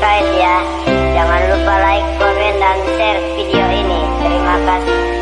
subscribe ya. Jangan lupa like, komen, dan share video ini. Terima kasih.